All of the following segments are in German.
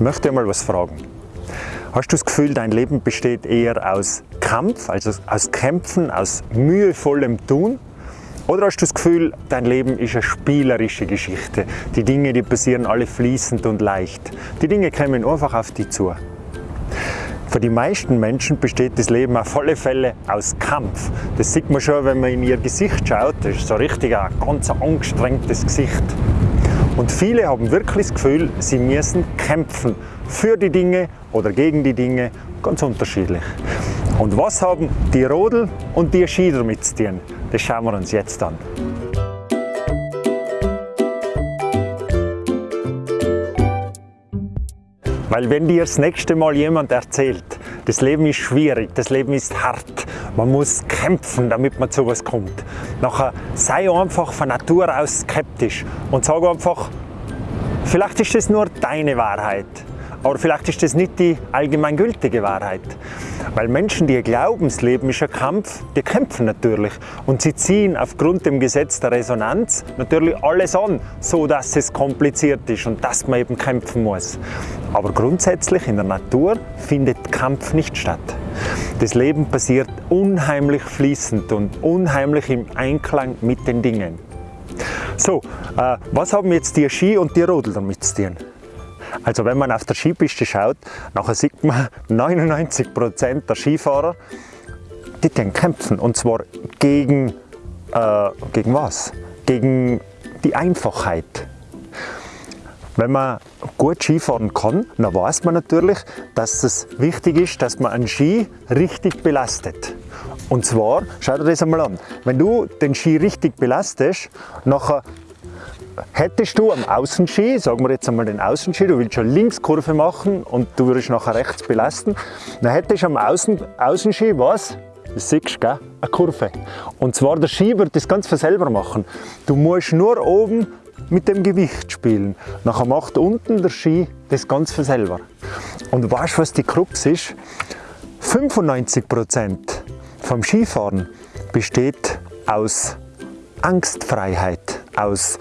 möchte ich mal was fragen. Hast du das Gefühl, dein Leben besteht eher aus Kampf, also aus Kämpfen, aus mühevollem Tun? Oder hast du das Gefühl, dein Leben ist eine spielerische Geschichte? Die Dinge, die passieren alle fließend und leicht. Die Dinge kommen einfach auf dich zu. Für die meisten Menschen besteht das Leben auf alle Fälle aus Kampf. Das sieht man schon, wenn man in ihr Gesicht schaut. Das ist so richtig ein ganz angestrengtes Gesicht. Und viele haben wirklich das Gefühl, sie müssen kämpfen für die Dinge oder gegen die Dinge, ganz unterschiedlich. Und was haben die Rodel und die Ski damit zu tun? Das schauen wir uns jetzt an. Weil wenn dir das nächste Mal jemand erzählt, das Leben ist schwierig, das Leben ist hart, man muss kämpfen, damit man zu was kommt. Nachher sei einfach von Natur aus skeptisch und sag einfach, vielleicht ist das nur deine Wahrheit. Aber vielleicht ist das nicht die allgemeingültige Wahrheit. Weil Menschen, die glauben, das Leben ist ein Kampf, die kämpfen natürlich. Und sie ziehen aufgrund dem Gesetz der Resonanz natürlich alles an, so dass es kompliziert ist und dass man eben kämpfen muss. Aber grundsätzlich in der Natur findet Kampf nicht statt. Das Leben passiert unheimlich fließend und unheimlich im Einklang mit den Dingen. So, äh, was haben jetzt die Ski und die Rodel damit zu tun? Also wenn man auf der Skipiste schaut, nachher sieht man 99% der Skifahrer, die den kämpfen und zwar gegen, äh, gegen was? Gegen die Einfachheit. Wenn man gut Skifahren kann, dann weiß man natürlich, dass es wichtig ist, dass man einen Ski richtig belastet. Und zwar, schau dir das einmal an, wenn du den Ski richtig belastest, nachher Hättest du am Außenski, sagen wir jetzt einmal den Außenski, du willst schon Linkskurve machen und du würdest nachher rechts belasten, dann hättest du am Außen, Außenski was? Das siehst du, gell? Eine Kurve. Und zwar der Ski wird das ganz von selber machen. Du musst nur oben mit dem Gewicht spielen. Nachher macht unten der Ski das ganz von selber. Und weißt du, was die Krux ist? 95% vom Skifahren besteht aus Angstfreiheit, aus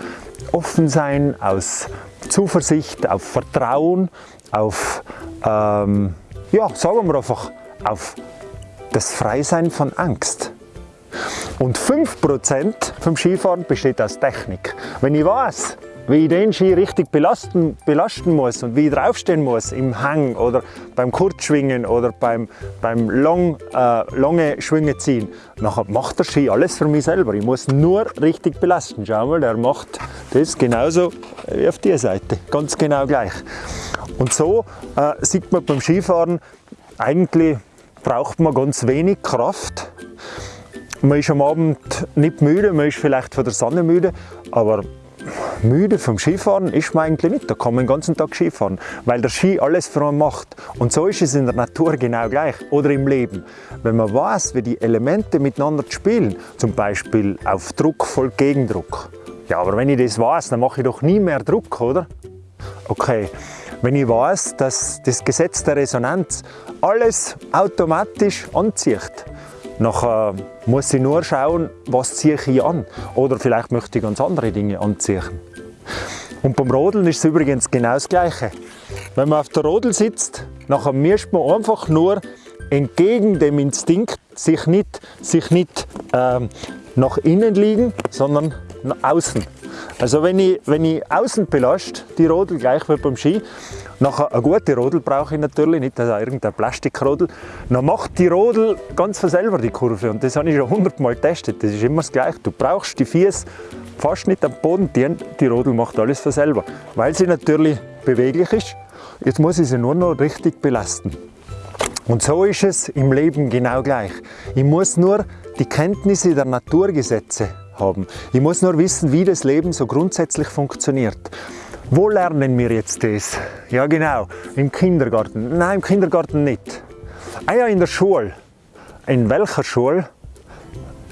offen sein, aus Zuversicht, auf Vertrauen, auf, ähm, ja, sagen wir einfach, auf das Freisein von Angst. Und 5% vom Skifahren besteht aus Technik. Wenn ich weiß, wie ich den Ski richtig belasten, belasten muss und wie ich draufstehen muss im Hang oder beim Kurzschwingen oder beim, beim Long, äh, lange Schwünge ziehen, nachher macht der Ski alles für mich selber. Ich muss nur richtig belasten. Schau mal, der macht das genauso wie auf der Seite, ganz genau gleich. Und so äh, sieht man beim Skifahren, eigentlich braucht man ganz wenig Kraft. Man ist am Abend nicht müde, man ist vielleicht von der Sonne müde, aber müde vom Skifahren ist man eigentlich nicht. Da kann man den ganzen Tag Skifahren, weil der Ski alles für einen macht. Und so ist es in der Natur genau gleich oder im Leben. Wenn man weiß, wie die Elemente miteinander spielen, zum Beispiel auf Druck folgt Gegendruck. Ja, aber wenn ich das weiß, dann mache ich doch nie mehr Druck, oder? Okay, wenn ich weiß, dass das Gesetz der Resonanz alles automatisch anzieht, Nachher muss ich nur schauen, was ziehe ich an. Oder vielleicht möchte ich ganz andere Dinge anziehen. Und beim Rodeln ist es übrigens genau das Gleiche. Wenn man auf der Rodel sitzt, nachher mischt man einfach nur entgegen dem Instinkt sich nicht, sich nicht ähm, nach innen liegen, sondern nach außen. Also wenn ich, wenn ich außen belaste, die Rodel gleich wie beim Ski, nachher eine gute Rodel brauche ich natürlich, nicht also irgendeine Plastikrodel, dann macht die Rodel ganz von selber die Kurve und das habe ich schon hundertmal getestet, das ist immer das Gleiche. Du brauchst die Füße fast nicht am Boden, die, die Rodel macht alles von selber, weil sie natürlich beweglich ist. Jetzt muss ich sie nur noch richtig belasten. Und so ist es im Leben genau gleich. Ich muss nur die Kenntnisse der Naturgesetze haben. Ich muss nur wissen, wie das Leben so grundsätzlich funktioniert. Wo lernen wir jetzt das? Ja genau, im Kindergarten. Nein, im Kindergarten nicht. Ah ja, in der Schule. In welcher Schule?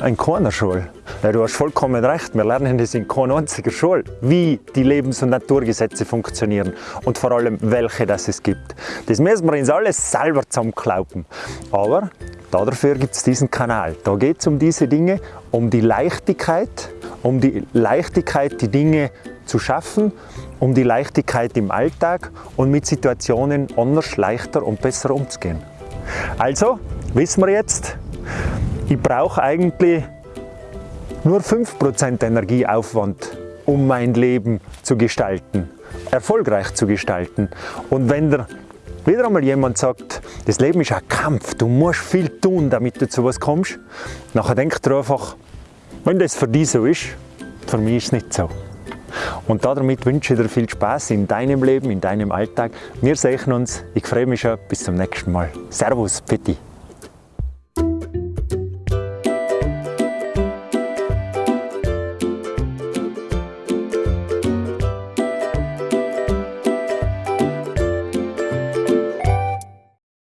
In keiner Schule. Ja, du hast vollkommen recht, wir lernen das in keiner einzigen Schule, wie die Lebens- und Naturgesetze funktionieren und vor allem, welche das es gibt. Das müssen wir uns alles selber zusammenklauben. Aber Dafür gibt es diesen Kanal. Da geht es um diese Dinge, um die Leichtigkeit, um die Leichtigkeit, die Dinge zu schaffen, um die Leichtigkeit im Alltag und mit Situationen anders, leichter und besser umzugehen. Also wissen wir jetzt, ich brauche eigentlich nur 5% Energieaufwand, um mein Leben zu gestalten, erfolgreich zu gestalten. Und wenn der wieder einmal jemand sagt, das Leben ist ein Kampf, du musst viel tun, damit du zu was kommst, nachher denkt er einfach, wenn das für dich so ist, für mich ist es nicht so. Und damit wünsche ich dir viel Spaß in deinem Leben, in deinem Alltag. Wir sehen uns. Ich freue mich schon. Bis zum nächsten Mal. Servus, Pitti.